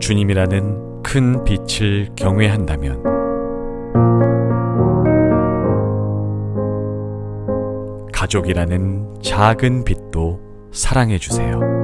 주님이라는 큰 빛을 경외한다면 가족이라는 작은 빛도 사랑해 주세요.